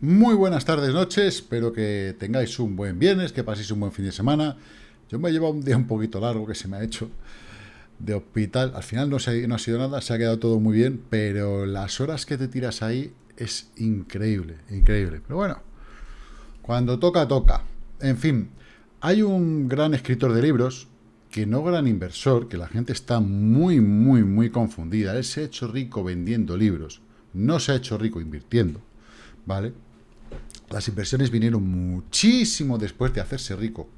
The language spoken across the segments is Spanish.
Muy buenas tardes, noches. Espero que tengáis un buen viernes, que paséis un buen fin de semana. Yo me he llevado un día un poquito largo que se me ha hecho de hospital. Al final no, se, no ha sido nada, se ha quedado todo muy bien, pero las horas que te tiras ahí es increíble, increíble. Pero bueno, cuando toca, toca. En fin, hay un gran escritor de libros, que no gran inversor, que la gente está muy, muy, muy confundida. Él se ha hecho rico vendiendo libros, no se ha hecho rico invirtiendo, ¿vale? Las inversiones vinieron muchísimo después de hacerse rico,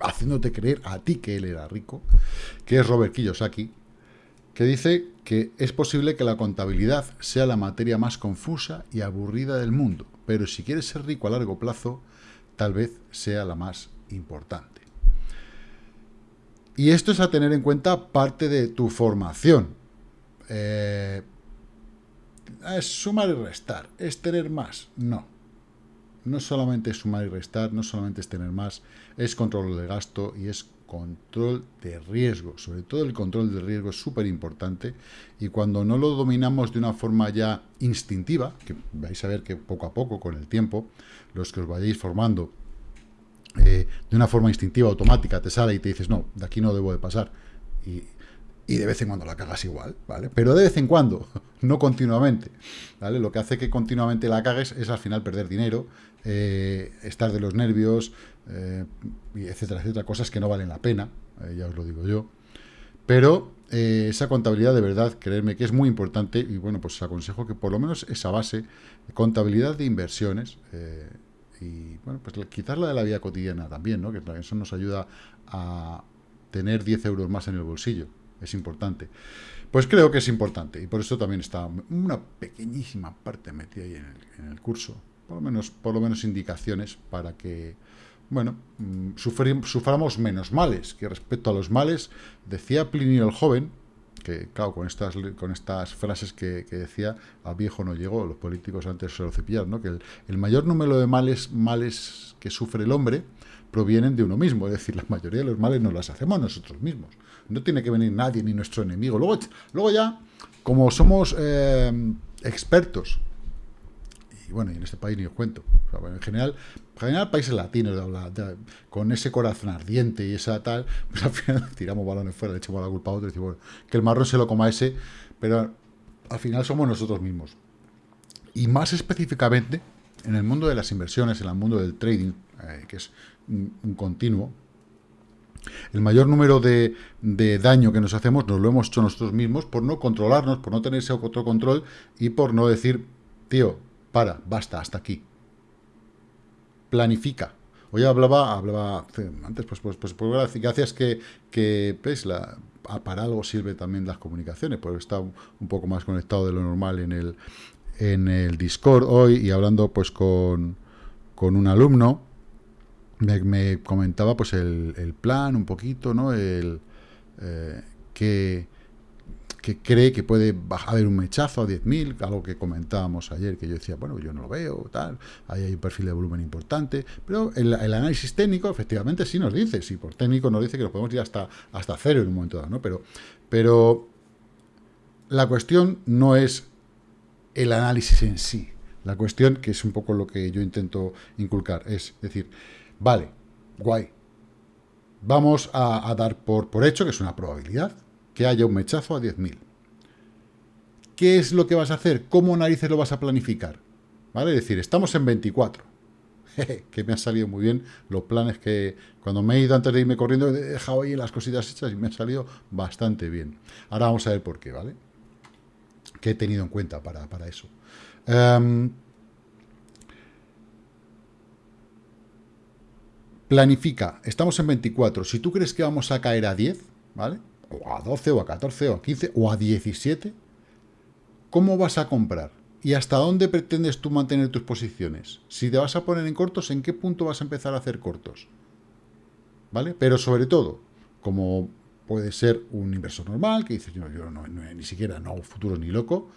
haciéndote creer a ti que él era rico, que es Robert Kiyosaki, que dice que es posible que la contabilidad sea la materia más confusa y aburrida del mundo, pero si quieres ser rico a largo plazo, tal vez sea la más importante. Y esto es a tener en cuenta parte de tu formación. Eh, es sumar y restar, es tener más, no no solamente es sumar y restar, no solamente es tener más, es control de gasto y es control de riesgo. Sobre todo el control de riesgo es súper importante y cuando no lo dominamos de una forma ya instintiva, que vais a ver que poco a poco, con el tiempo, los que os vayáis formando eh, de una forma instintiva, automática, te sale y te dices, no, de aquí no debo de pasar. Y de vez en cuando la cagas igual, ¿vale? Pero de vez en cuando, no continuamente, ¿vale? Lo que hace que continuamente la cagues es al final perder dinero, eh, estar de los nervios, eh, etcétera, etcétera, cosas que no valen la pena, eh, ya os lo digo yo. Pero esa contabilidad de verdad, creerme que es muy importante y bueno, pues os aconsejo que por lo menos esa base, contabilidad de inversiones, y bueno, pues quizás la de la vida cotidiana también, ¿no? Que eso nos ayuda a tener 10 euros más en el bolsillo, es importante. Pues creo que es importante y por eso también está una pequeñísima parte metida ahí en el, curso, por lo, menos, por lo menos indicaciones para que, bueno, mm, suframos menos males, que respecto a los males, decía Plinio el joven, que claro, con estas, con estas frases que, decía, a viejo no llegó, los políticos antes se lo cepillaron, ¿no? que el, el, mayor número de males, males que sufre el hombre provienen de uno mismo, es decir, la mayoría de los males nos las hacemos nosotros mismos. No tiene que venir nadie ni nuestro enemigo. Luego, luego ya, como somos eh, expertos, y bueno, y en este país ni os cuento, en general, en general países latinos, con ese corazón ardiente y esa tal, pues al final tiramos balones fuera, le echamos la culpa a otro y decimos, que el marrón se lo coma ese, pero al final somos nosotros mismos. Y más específicamente, en el mundo de las inversiones, en el mundo del trading, eh, que es un, continuo, el mayor número de, daño que nos hacemos nos lo hemos hecho nosotros mismos por no controlarnos, por no tener ese autocontrol y por no decir, tío, para, basta, hasta aquí. Planifica. Hoy hablaba, hablaba antes, pues, pues, pues, pues gracias que, que pues, la, para algo sirve también las comunicaciones, porque está un, poco más conectado de lo normal en el, en el Discord hoy y hablando pues con, con un alumno me, comentaba pues el, plan un poquito, ¿no? El, eh, que, que, cree que puede haber un mechazo a 10.000, algo que comentábamos ayer, que yo decía, bueno, yo no lo veo, tal, ahí hay un perfil de volumen importante, pero el, análisis técnico efectivamente sí nos dice, sí, por técnico nos dice que lo podemos ir hasta, hasta cero en un momento dado, ¿no? Pero, pero la cuestión no es el análisis en sí, la cuestión, que es un poco lo que yo intento inculcar, es decir, Vale, guay. Vamos a, dar por, por hecho, que es una probabilidad, que haya un mechazo a 10.000. ¿Qué es lo que vas a hacer? ¿Cómo narices lo vas a planificar? ¿Vale? Es decir, estamos en 24. que me han salido muy bien los planes que cuando me he ido antes de irme corriendo he dejado ahí las cositas hechas y me han salido bastante bien. Ahora vamos a ver por qué, ¿vale? ¿Qué he tenido en cuenta para, eso? Em, Planifica, estamos en 24, si tú crees que vamos a caer a 10, ¿vale? O a 12, o a 14, o a 15, o a 17, ¿cómo vas a comprar? ¿Y hasta dónde pretendes tú mantener tus posiciones? Si te vas a poner en cortos, ¿en qué punto vas a empezar a hacer cortos? ¿Vale? Pero sobre todo, como puede ser un inversor normal, que dice, yo, yo no, ni siquiera no hago futuro ni loco,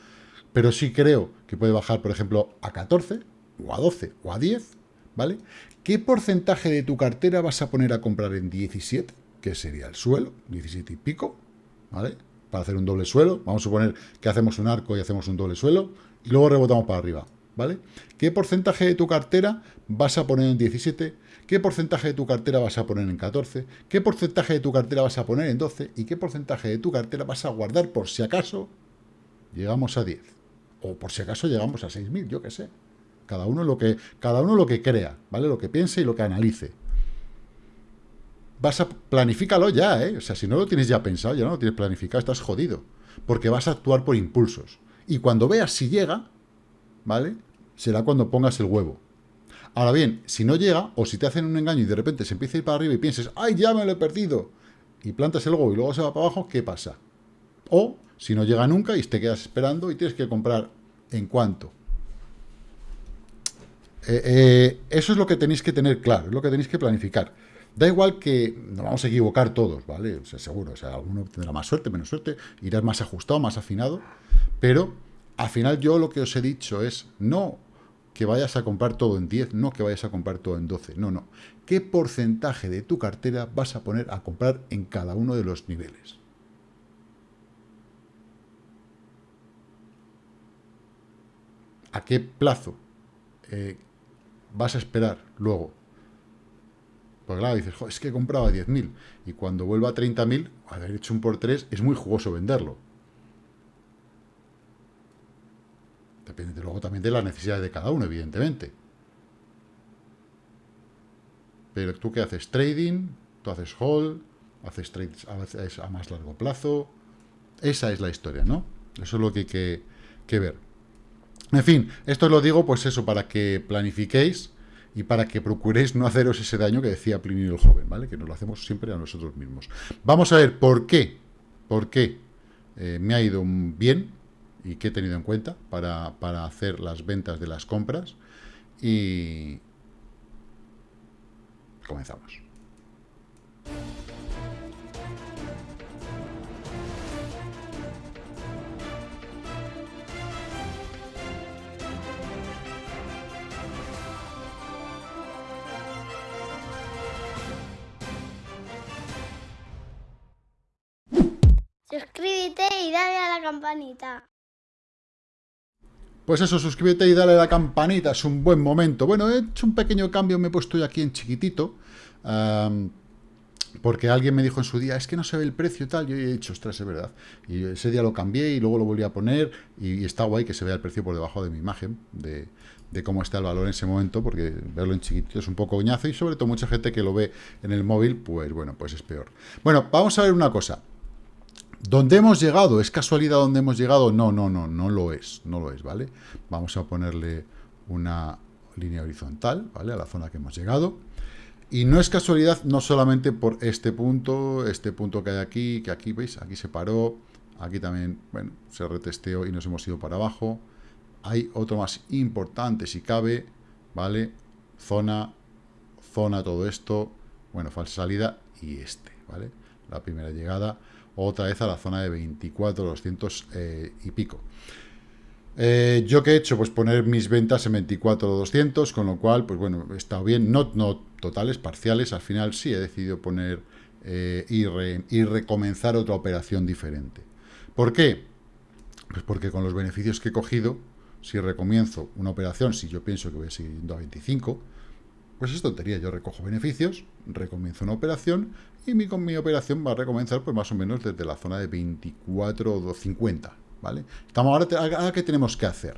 pero sí creo que puede bajar, por ejemplo, a 14, o a 12, o a 10, ¿vale? ¿Qué porcentaje de tu cartera vas a poner a comprar en 17? Que sería el suelo, 17 y pico, ¿vale? Para hacer un doble suelo, vamos a suponer que hacemos un arco y hacemos un doble suelo, y luego rebotamos para arriba, ¿vale? ¿Qué porcentaje de tu cartera vas a poner en 17? ¿Qué porcentaje de tu cartera vas a poner en 14? ¿Qué porcentaje de tu cartera vas a poner en 12? ¿Y qué porcentaje de tu cartera vas a guardar por si acaso llegamos a 10? O por si acaso llegamos a 6.000, yo qué sé. Cada uno, lo que, cada uno lo que crea, ¿vale? Lo que piense y lo que analice. Vas a... Planifícalo ya, ¿eh? O sea, si no lo tienes ya pensado, ya no lo tienes planificado, estás jodido. Porque vas a actuar por impulsos. Y cuando veas si llega, ¿vale? Será cuando pongas el huevo. Ahora bien, si no llega, o si te hacen un engaño y de repente se empieza a ir para arriba y pienses, ¡ay, ya me lo he perdido! Y plantas el huevo y luego se va para abajo, ¿qué pasa? O, si no llega nunca y te quedas esperando y tienes que comprar en cuánto. Eh, eh, eso es lo que tenéis que tener claro, es lo que tenéis que planificar. Da igual que nos vamos a equivocar todos, ¿vale? O sea, seguro, o sea, alguno tendrá más suerte, menos suerte, irás más ajustado, más afinado, pero al final yo lo que os he dicho es, no que vayas a comprar todo en 10, no que vayas a comprar todo en 12, no, no. ¿Qué porcentaje de tu cartera vas a poner a comprar en cada uno de los niveles? ¿A qué plazo eh, vas a esperar luego? Porque claro, dices, es que compraba 10.000 y cuando vuelva a 30.000, haber hecho un por 3 es muy jugoso venderlo. Depende luego también de las necesidades de cada uno, evidentemente. Pero tú qué haces trading, tú haces hold, haces trades a, a más largo plazo. Esa es la historia, ¿no? Eso es lo que hay que, que ver. En fin, esto lo digo pues eso, para que planifiquéis y para que procuréis no haceros ese daño que decía Plinio el joven, ¿vale? Que nos lo hacemos siempre a nosotros mismos. Vamos a ver por qué, por qué eh, me ha ido bien y qué he tenido en cuenta para, para hacer las ventas de las compras. Y comenzamos. Campanita. Pues eso, suscríbete y dale a la campanita, es un buen momento. Bueno, he hecho un pequeño cambio, me he puesto ya aquí en chiquitito, porque alguien me dijo en su día, es que no se ve el precio y tal, yo he dicho, ostras, es verdad. Y ese día lo cambié y luego lo volví a poner y, está guay que se vea el precio por debajo de mi imagen, de, cómo está el valor en ese momento, porque verlo en chiquitito es un poco goñazo y sobre todo mucha gente que lo ve en el móvil, pues bueno, pues es peor. Bueno, vamos a ver una cosa. ¿Dónde hemos llegado? ¿Es casualidad donde hemos llegado? No, no, no, no lo es, no lo es, ¿vale? Vamos a ponerle una línea horizontal, ¿vale? A la zona que hemos llegado. Y no es casualidad no solamente por este punto, este punto que hay aquí, que aquí, ¿veis? Aquí se paró, aquí también, bueno, se retesteó y nos hemos ido para abajo. Hay otro más importante, si cabe, ¿vale? Zona, zona, todo esto, bueno, falsa salida y este, ¿vale? La primera llegada otra vez a la zona de 24, 200 eh, y pico. Eh, ¿Yo qué he hecho? Pues poner mis ventas en 24 200, con lo cual, pues bueno, estado bien, no, no totales, parciales, al final sí he decidido poner eh, y, recomenzar otra operación diferente. ¿Por qué? Pues porque con los beneficios que he cogido, si recomienzo una operación, si yo pienso que voy a seguir yendo a 25, pues es tontería, yo recojo beneficios, recomienzo una operación y mi, mi operación va a recomenzar pues más o menos desde la zona de 24 o 50, ¿vale? Estamos ahora, ahora ¿qué tenemos que hacer?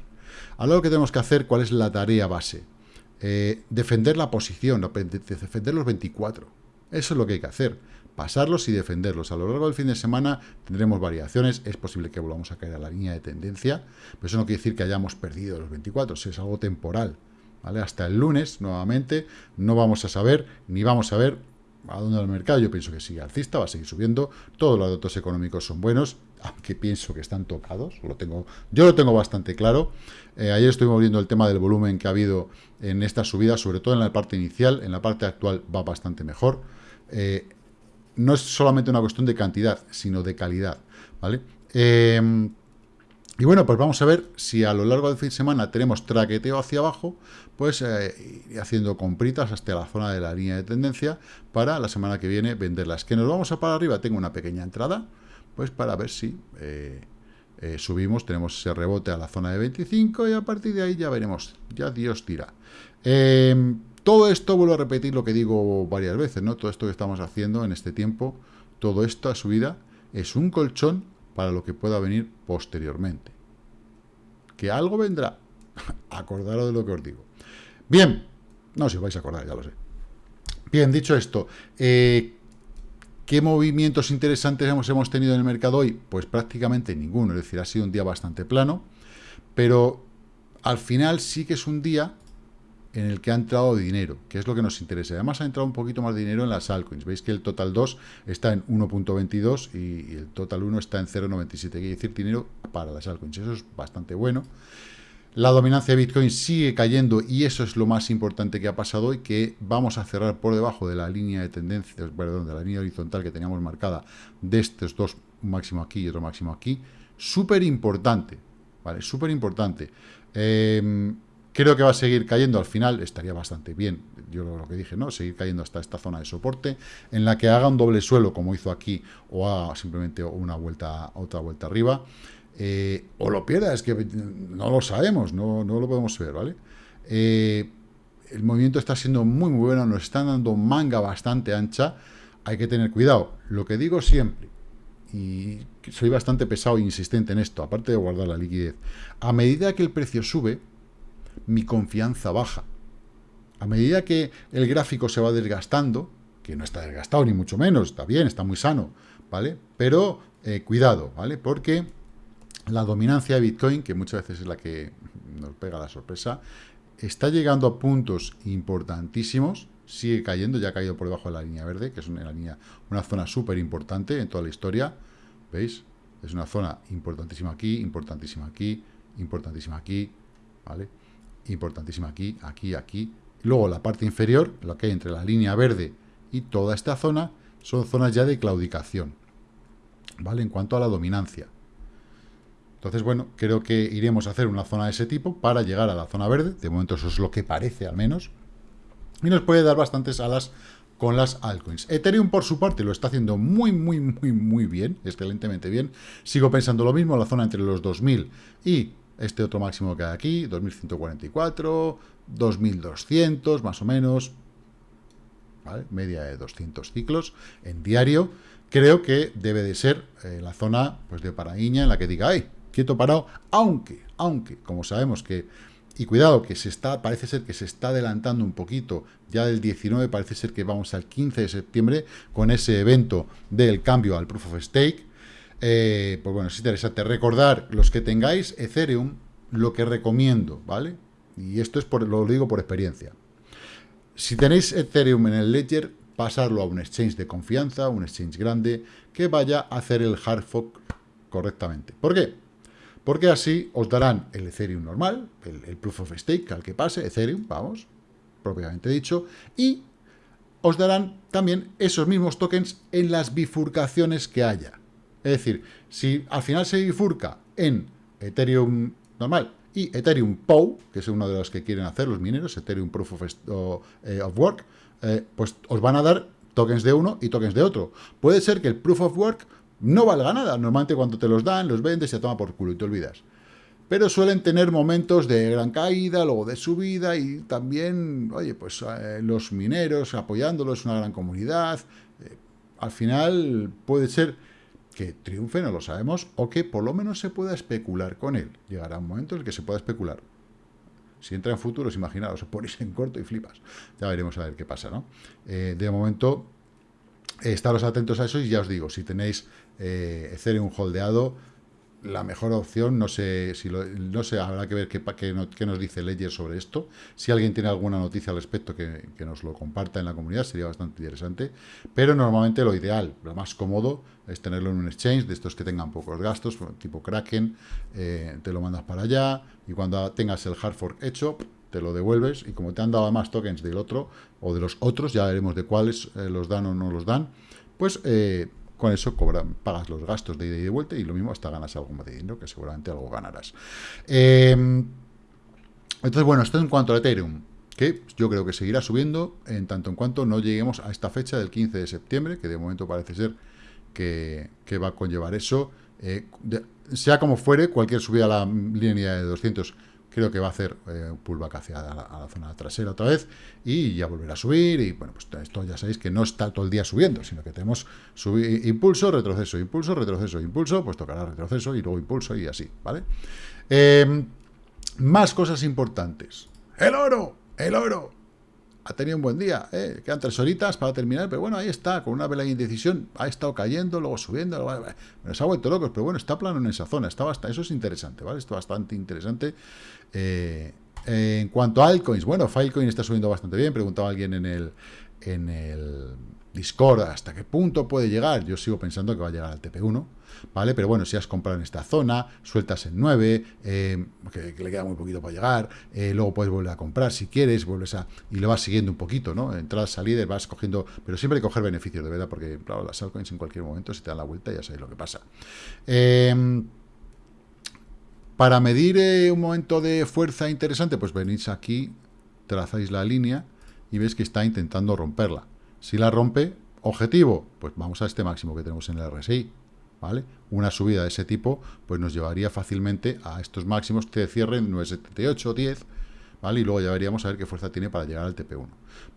Ahora lo que tenemos que hacer, ¿cuál es la tarea base? Eh, defender la posición, defender los 24. Eso es lo que hay que hacer. Pasarlos y defenderlos. A lo largo del fin de semana tendremos variaciones. Es posible que volvamos a caer a la línea de tendencia. Pero eso no quiere decir que hayamos perdido los 24. Es algo temporal. Hasta el lunes, nuevamente, no vamos a saber, ni vamos a ver a dónde va el mercado. Yo pienso que sigue alcista, va a seguir subiendo. Todos los datos económicos son buenos, aunque pienso que están tocados. Yo lo tengo bastante claro. Eh, ayer estuvimos viendo el tema del volumen que ha habido en esta subida, sobre todo en la parte inicial. En la parte actual va bastante mejor. Eh, no es solamente una cuestión de cantidad, sino de calidad. ¿vale? Eh, y bueno, pues vamos a ver si a lo largo del fin de semana tenemos traqueteo hacia abajo, pues eh, haciendo compritas hasta la zona de la línea de tendencia para la semana que viene venderlas. Que nos vamos a para arriba, tengo una pequeña entrada, pues para ver si eh, eh, subimos, tenemos ese rebote a la zona de 25 y a partir de ahí ya veremos, ya Dios tira. Em, todo esto, vuelvo a repetir lo que digo varias veces, ¿no? Todo esto que estamos haciendo en este tiempo, todo esto a subida, es un colchón para lo que pueda venir posteriormente. Que algo vendrá. Acordaros de lo que os digo. Bien, no si os vais a acordar, ya lo sé. Bien, dicho esto, eh, ¿qué movimientos interesantes hemos, hemos tenido en el mercado hoy? Pues prácticamente ninguno, es decir, ha sido un día bastante plano, pero al final sí que es un día en el que ha entrado dinero, que es lo que nos interesa. Además ha entrado un poquito más dinero en las altcoins. Veis que el total 2 está en 1.22 y el total 1 está en 0.97. Quiere decir dinero para las altcoins. Eso es bastante bueno. La dominancia de Bitcoin sigue cayendo y eso es lo más importante que ha pasado hoy, que vamos a cerrar por debajo de la línea de tendencia, perdón, de la línea horizontal que teníamos marcada de estos dos, un máximo aquí y otro máximo aquí. Súper importante, ¿vale? Súper importante. Eh, Creo que va a seguir cayendo al final, estaría bastante bien, yo lo que dije, ¿no? Seguir cayendo hasta esta zona de soporte, en la que haga un doble suelo, como hizo aquí, o haga simplemente una vuelta, otra vuelta arriba, eh, o lo pierda, es que no lo sabemos, no, no lo podemos ver, ¿vale? Eh, el movimiento está siendo muy, muy bueno, nos están dando manga bastante ancha, hay que tener cuidado. Lo que digo siempre, y soy bastante pesado e insistente en esto, aparte de guardar la liquidez, a medida que el precio sube, mi confianza baja. A medida que el gráfico se va desgastando, que no está desgastado ni mucho menos, está bien, está muy sano, ¿vale? Pero eh, cuidado, ¿vale? Porque la dominancia de Bitcoin, que muchas veces es la que nos pega la sorpresa, está llegando a puntos importantísimos, sigue cayendo, ya ha caído por debajo de la línea verde, que es una, línea, una zona súper importante en toda la historia, ¿veis? Es una zona importantísima aquí, importantísima aquí, importantísima aquí, ¿vale? Importantísima aquí, aquí, aquí. Luego la parte inferior, lo que hay entre la línea verde y toda esta zona, son zonas ya de claudicación, ¿vale? En cuanto a la dominancia. Entonces, bueno, creo que iremos a hacer una zona de ese tipo para llegar a la zona verde. De momento eso es lo que parece, al menos. Y nos puede dar bastantes alas con las altcoins. Ethereum, por su parte, lo está haciendo muy, muy, muy, muy bien, excelentemente bien. Sigo pensando lo mismo, la zona entre los 2000 y este otro máximo que hay aquí, 2144, 2200 más o menos, media de 200 ciclos en diario, creo que debe de ser eh, la zona pues de paraíña en la que diga, ay, quieto parado, aunque, aunque, como sabemos que, y cuidado, que se está, parece ser que se está adelantando un poquito, ya del 19 parece ser que vamos al 15 de septiembre con ese evento del cambio al Proof of Stake, eh, pues bueno, es interesante recordar los que tengáis Ethereum, lo que recomiendo, ¿vale? Y esto es por, lo digo por experiencia. Si tenéis Ethereum en el Ledger, pasarlo a un exchange de confianza, un exchange grande, que vaya a hacer el hard fork correctamente. ¿Por qué? Porque así os darán el Ethereum normal, el, el Proof of Stake al que pase, Ethereum, vamos, propiamente dicho, y os darán también esos mismos tokens en las bifurcaciones que haya. Es decir, si al final se bifurca en Ethereum normal y Ethereum POW, que es uno de los que quieren hacer los mineros, Ethereum Proof of, eh, Work, eh, pues os van a dar tokens de uno y tokens de otro. Puede ser que el Proof of Work no valga nada. Normalmente cuando te los dan, los vendes, se toma por culo y te olvidas. Pero suelen tener momentos de gran caída, luego de subida y también, oye, pues eh, los mineros apoyándolos, una gran comunidad. al final puede ser que triunfe, no lo sabemos, o que por lo menos se pueda especular con él. Llegará un momento en el que se pueda especular. Si entra en futuros, imaginaos, os ponéis en corto y flipas. Ya veremos a ver qué pasa, ¿no? Eh, de momento, estaros atentos a eso y ya os digo, si tenéis eh, Ethereum holdeado, la mejor opción, no sé, si no sé, habrá que ver qué, qué, nos dice Ledger sobre esto. Si alguien tiene alguna noticia al respecto, que, nos lo comparta en la comunidad, sería bastante interesante. Pero normalmente lo ideal, lo más cómodo, es tenerlo en un exchange, de estos que tengan pocos gastos, tipo Kraken, eh, te lo mandas para allá, y cuando tengas el hard fork hecho, te lo devuelves, y como te han dado más tokens del otro, o de los otros, ya veremos de cuáles eh, los dan o no los dan, pues... Eh, con eso pagas los gastos de ida y de vuelta y lo mismo hasta ganas algo más de dinero, que seguramente algo ganarás. Em, entonces, bueno, esto en cuanto a Ethereum, que yo creo que seguirá subiendo en tanto en cuanto no lleguemos a esta fecha del 15 de septiembre, que de momento parece ser que, va a conllevar eso. eh, sea como fuere, cualquier subida a la línea de 200 creo que va a hacer eh, pullback hacia la, zona trasera otra vez y ya volverá a subir y bueno, pues esto ya sabéis que no está todo el día subiendo, sino que tenemos impulso, retroceso, impulso, retroceso, impulso, pues tocará retroceso y luego impulso y así, ¿vale? Eh, más cosas importantes. ¡El oro! ¡El oro! ha tenido un buen día, ¿eh? quedan tres horitas para terminar, pero bueno, ahí está, con una vela de indecisión, ha estado cayendo, luego subiendo, luego, se ha vuelto locos, pero bueno, está plano en esa zona, está bastante, eso es interesante, ¿vale? Esto es bastante interesante. Eh, en cuanto a altcoins, bueno, Filecoin está subiendo bastante bien, preguntaba alguien en el, en el Discord hasta qué punto puede llegar, yo sigo pensando que va a llegar al TP1, ¿vale? Pero bueno, si has comprado en esta zona, sueltas en 9, eh, que, le queda muy poquito para llegar, eh, luego puedes volver a comprar si quieres, vuelves a... y lo vas siguiendo un poquito, ¿no? Entradas, salidas, vas cogiendo... Pero siempre hay que coger beneficios, de verdad, porque, claro, las altcoins en cualquier momento, si te dan la vuelta, ya sabéis lo que pasa. Em, para medir eh, un momento de fuerza interesante, pues venís aquí, trazáis la línea y veis que está intentando romperla. Si la rompe, objetivo, pues vamos a este máximo que tenemos en el RSI, ¿vale? Una subida de ese tipo, pues nos llevaría fácilmente a estos máximos que cierren 978 o 10, ¿vale? Y luego ya veríamos a ver qué fuerza tiene para llegar al TP1.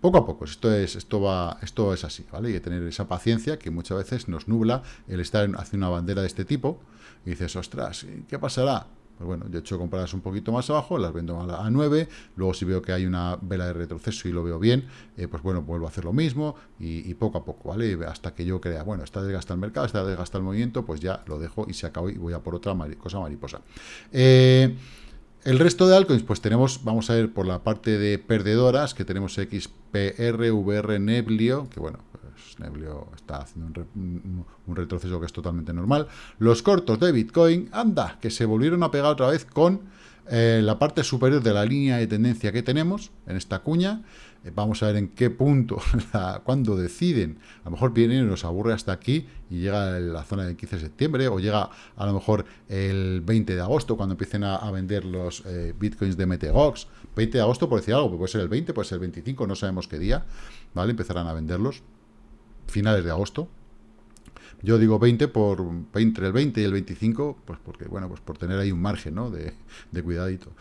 Poco a poco, esto es, esto va, esto es así, ¿vale? Que tener esa paciencia que muchas veces nos nubla el estar haciendo una bandera de este tipo y dices, ostras, ¿qué pasará? Pues bueno, yo he hecho compradas un poquito más abajo, las vendo a, 9, luego si veo que hay una vela de retroceso y lo veo bien, eh, pues bueno, vuelvo a hacer lo mismo y, poco a poco, ¿vale? Hasta que yo crea, bueno, está desgasta el mercado, está desgasta el movimiento, pues ya lo dejo y se acabó y voy a por otra cosa mariposa. Eh, el resto de altcoins, pues tenemos, vamos a ver por la parte de perdedoras, que tenemos XPR, VR, Neblio, que bueno, Neblio está haciendo un, retroceso que es totalmente normal. Los cortos de Bitcoin, anda, que se volvieron a pegar otra vez con eh, la parte superior de la línea de tendencia que tenemos en esta cuña. Eh, vamos a ver en qué punto, cuando deciden, a lo mejor vienen y nos aburre hasta aquí y llega la zona del 15 de septiembre o llega a lo mejor el 20 de agosto cuando empiecen a, vender los eh, bitcoins de Metegox. 20 de agosto por decir algo, puede ser el 20, puede ser el 25, no sabemos qué día, ¿vale? Empezarán a venderlos finales de agosto. Yo digo 20 por entre el 20 y el 25, pues porque, bueno, pues por tener ahí un margen, ¿no? De, cuidadito.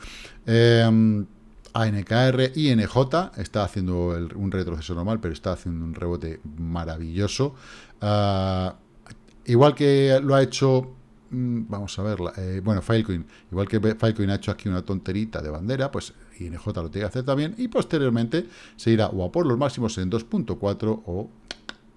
Eh, ANKR, INJ está haciendo un retroceso normal, pero está haciendo un rebote maravilloso. Ah, igual que lo ha hecho mm, vamos a ver, eh, bueno, Filecoin, igual que Filecoin ha hecho aquí una tonterita de bandera, pues INJ lo tiene que hacer también, y posteriormente se irá o a por los máximos en 2.4 o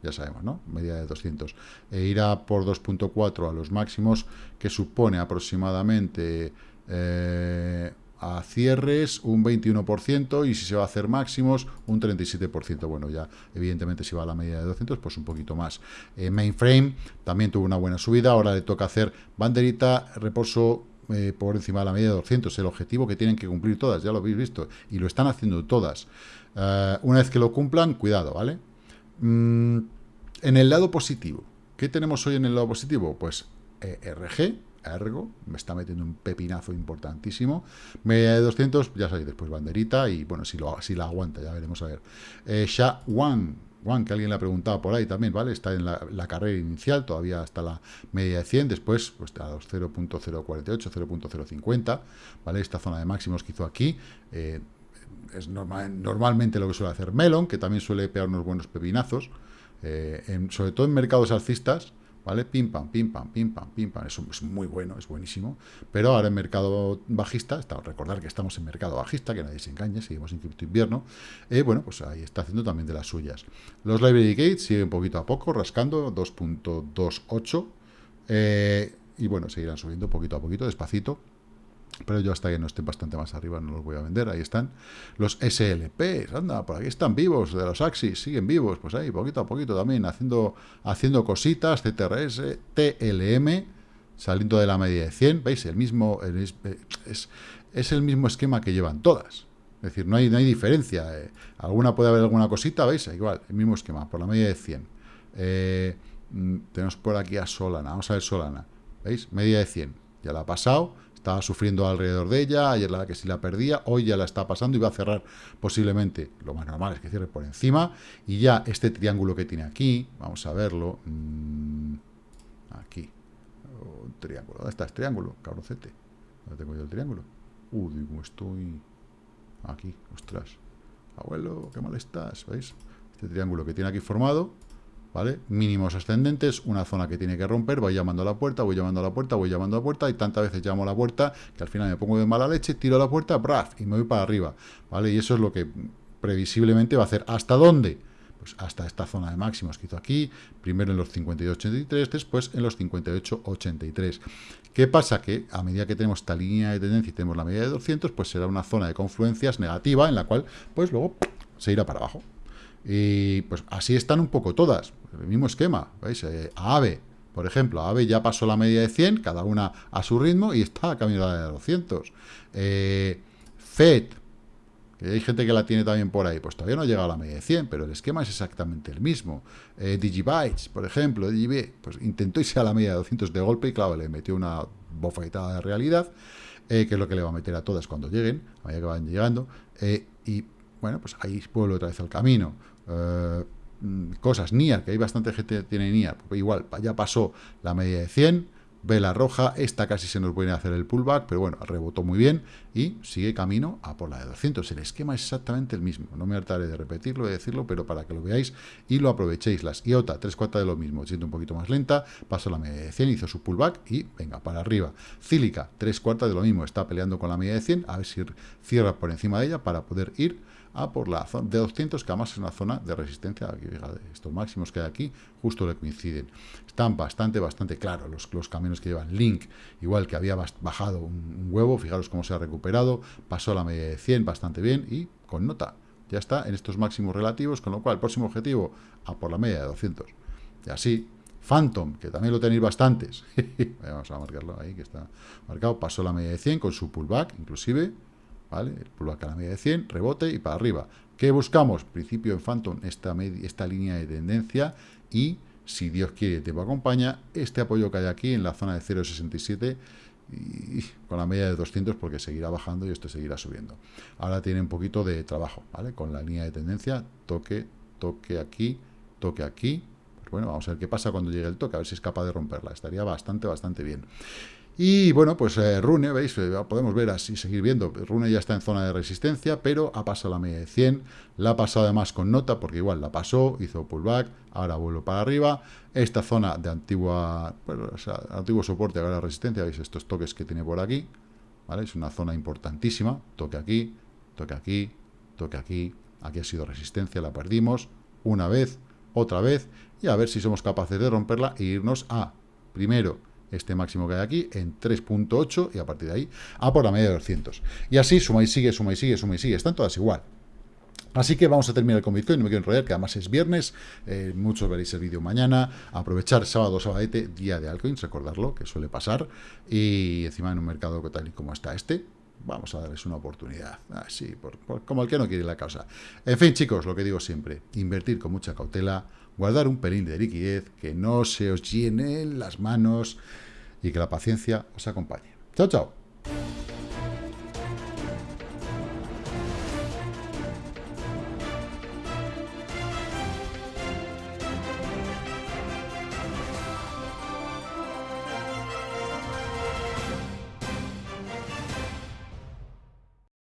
ya sabemos, ¿no? Media de 200. E irá por 2.4 a los máximos, que supone aproximadamente eh, a cierres un 21%, y si se va a hacer máximos, un 37%. Bueno, ya evidentemente si va a la media de 200, pues un poquito más. Eh, mainframe también tuvo una buena subida, ahora le toca hacer banderita, reposo eh, por encima de la media de 200, el objetivo que tienen que cumplir todas, ya lo habéis visto, y lo están haciendo todas. una vez que lo cumplan, cuidado, ¿vale? Mm, en el lado positivo, ¿qué tenemos hoy en el lado positivo? Pues eh, RG, Ergo, me está metiendo un pepinazo importantísimo. Media de 200, ya sabéis, después banderita y bueno, si, lo, si la aguanta, ya veremos a ver. Eh, Sha Wan, que alguien le ha preguntado por ahí también, ¿vale? Está en la, carrera inicial, todavía hasta la media de 100, después pues a los 0.048, 0.050, ¿vale? Esta zona de máximos que hizo aquí, eh, es normal, normalmente lo que suele hacer Melon, que también suele pegar unos buenos pepinazos, eh, sobre todo en mercados alcistas, ¿vale? Pim, pam, pim, pam, pim, pam, pim, pam, eso es muy bueno, es buenísimo, pero ahora en mercado bajista, está, recordar que estamos en mercado bajista, que nadie se engañe, seguimos en cripto invierno, eh, bueno, pues ahí está haciendo también de las suyas. Los library gates siguen poquito a poco, rascando 2.28, eh, y bueno, seguirán subiendo poquito a poquito, despacito, pero yo hasta que no estén bastante más arriba no los voy a vender, ahí están. Los SLP, anda, por aquí están vivos, de los Axis, siguen vivos, pues ahí, poquito a poquito también, haciendo, haciendo cositas, CTRS, TLM, saliendo de la media de 100, ¿veis? El mismo, es, es el mismo esquema que llevan todas. Es decir, no hay, no hay diferencia. Eh. Alguna puede haber alguna cosita, ¿veis? Igual, el mismo esquema, por la media de 100. Eh, mm, tenemos por aquí a Solana, vamos a ver Solana, ¿veis? Media de 100, ya la ha pasado, estaba sufriendo alrededor de ella, ayer la que sí la perdía, hoy ya la está pasando y va a cerrar posiblemente, lo más normal es que cierre por encima, y ya este triángulo que tiene aquí, vamos a verlo, mm, aquí, triángulo. ¿Dónde está este triángulo? Cabroncete. ¿Dónde tengo yo el triángulo? Uh, digo, estoy aquí, ostras. Abuelo, qué mal estás, ¿veis? Este triángulo que tiene aquí formado, ¿vale? Mínimos ascendentes, una zona que tiene que romper, voy llamando a la puerta, voy llamando a la puerta, voy llamando a la puerta, y tantas veces llamo a la puerta que al final me pongo de mala leche, tiro a la puerta, braf, y me voy para arriba, ¿vale? Y eso es lo que previsiblemente va a hacer. ¿Hasta dónde? Pues hasta esta zona de máximos que hizo aquí, primero en los 58.83, después en los 58.83. ¿Qué pasa? Que a medida que tenemos esta línea de tendencia y tenemos la media de 200, pues será una zona de confluencias negativa en la cual, pues luego se irá para abajo. Y pues así están un poco todas, el mismo esquema, ¿veis? Eh, AVE, por ejemplo, AVE ya pasó la media de 100, cada una a su ritmo, y está a camino de 200. Eh, FED, que hay gente que la tiene también por ahí, pues todavía no ha llegado a la media de 100, pero el esquema es exactamente el mismo. Eh, Digibytes, por ejemplo, DigiB, pues intentó irse a la media de 200 de golpe y claro, le metió una bofetada de realidad, que es lo que le va a meter a todas cuando lleguen, a medida que van llegando, y bueno, pues ahí vuelve otra vez al camino. Mm, cosas, NIA, que hay bastante gente que tiene NIA, igual, ya pasó la media de 100, vela roja, esta casi se nos puede hacer el pullback, pero bueno, rebotó muy bien y sigue camino a por la de 200. El esquema es exactamente el mismo, no me hartaré de repetirlo, de decirlo, pero para que lo veáis y lo aprovechéis. Las IOTA, 3 cuartas de lo mismo, siendo un poquito más lenta, pasó la media de 100, hizo su pullback y venga, para arriba. Cílica, 3 cuartas de lo mismo, está peleando con la media de 100, a ver si cierra por encima de ella para poder ir a por la zona de 200, que además es una zona de resistencia, aquí, estos máximos que hay aquí, justo le coinciden. Están bastante, bastante claros los, los caminos que llevan Link, igual que había bajado un, huevo, fijaros cómo se ha recuperado, pasó la media de 100 bastante bien y con nota. Ya está en estos máximos relativos, con lo cual el próximo objetivo a por la media de 200. Y así, Phantom, que también lo tenéis bastantes, vamos a marcarlo ahí, que está marcado, pasó la media de 100 con su pullback, inclusive, ¿vale? Pullback a la media de 100, rebote y para arriba. ¿Qué buscamos? Principio en Phantom, esta, esta línea de tendencia y, si Dios quiere te acompaña, este apoyo que hay aquí en la zona de 0.67 y con la media de 200 porque seguirá bajando y esto seguirá subiendo. Ahora tiene un poquito de trabajo, ¿vale? Con la línea de tendencia, toque, toque aquí, toque aquí. Pues bueno, vamos a ver qué pasa cuando llegue el toque, a ver si es capaz de romperla. Estaría bastante, bastante bien. Y bueno, pues eh, Rune, ¿veis? Eh, podemos ver así, seguir viendo. Rune ya está en zona de resistencia, pero ha pasado la media de 100. La ha pasado además con nota, porque igual la pasó, hizo pullback, ahora vuelve para arriba. Esta zona de antigua, antiguo soporte, ahora resistencia, ¿veis? Estos toques que tiene por aquí, ¿vale? Es una zona importantísima. Toque aquí, toque aquí, toque aquí. Aquí ha sido resistencia, la perdimos. Una vez, otra vez, y a ver si somos capaces de romperla e irnos a, primero, este máximo que hay aquí en 3.8 y a partir de ahí a por la media de 200. Y así suma y sigue, suma y sigue, suma y sigue. Están todas igual. Así que vamos a terminar con Bitcoin, no me quiero enrollar, que además es viernes, eh, muchos veréis el vídeo mañana, aprovechar sábado, sabadete, día de altcoins, recordarlo, que suele pasar, y encima en un mercado tal y como está este, vamos a darles una oportunidad, así, como el que no quiere la causa. En fin, chicos, lo que digo siempre, invertir con mucha cautela, guardar un pelín de liquidez, que no se os llenen las manos y que la paciencia os acompañe. Chao, chao.